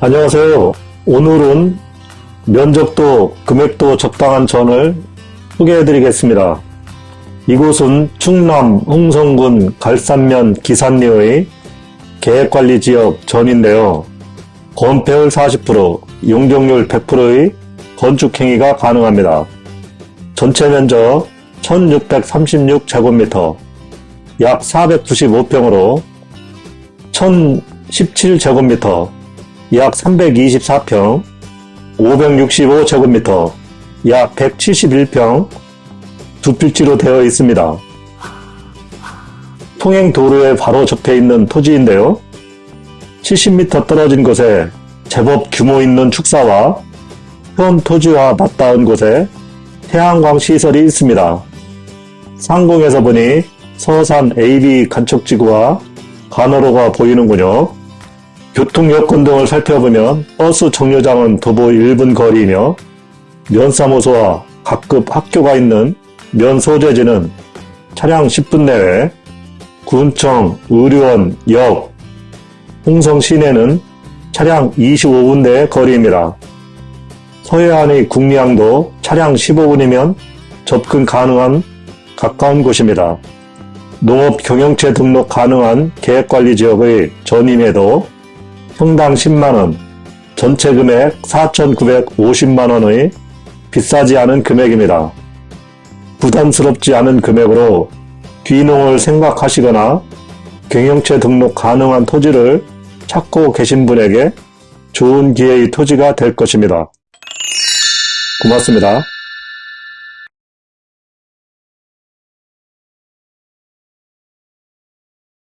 안녕하세요. 오늘은 면적도 금액도 적당한 전을 소개해 드리겠습니다. 이곳은 충남 홍성군 갈산면 기산리의 계획관리지역 전인데요. 건폐율 40%, 용적률 100%의 건축행위가 가능합니다. 전체 면적 1636제곱미터, 약 495평으로 1017제곱미터, 약 324평, 565제곱미터, 약 171평, 두 필지로 되어 있습니다. 통행 도로에 바로 접해 있는 토지인데요. 70m 떨어진 곳에 제법 규모 있는 축사와 현 토지와 맞닿은 곳에 태양광 시설이 있습니다. 상공에서 보니 서산 AB 간척지구와 간호로가 보이는군요. 교통 여건 등을 살펴보면 버스 정류장은 도보 1분 거리이며 면사무소와 각급 학교가 있는 면 소재지는 차량 10분 내외, 군청, 의료원, 역, 홍성 시내는 차량 25분 내의 거리입니다. 서해안의 국리항도 차량 15분이면 접근 가능한 가까운 곳입니다. 농업 경영체 등록 가능한 계획관리 지역의 전임에도 평당 10만원, 전체 금액 4,950만원의 비싸지 않은 금액입니다. 부담스럽지 않은 금액으로 귀농을 생각하시거나 경영체 등록 가능한 토지를 찾고 계신 분에게 좋은 기회의 토지가 될 것입니다. 고맙습니다.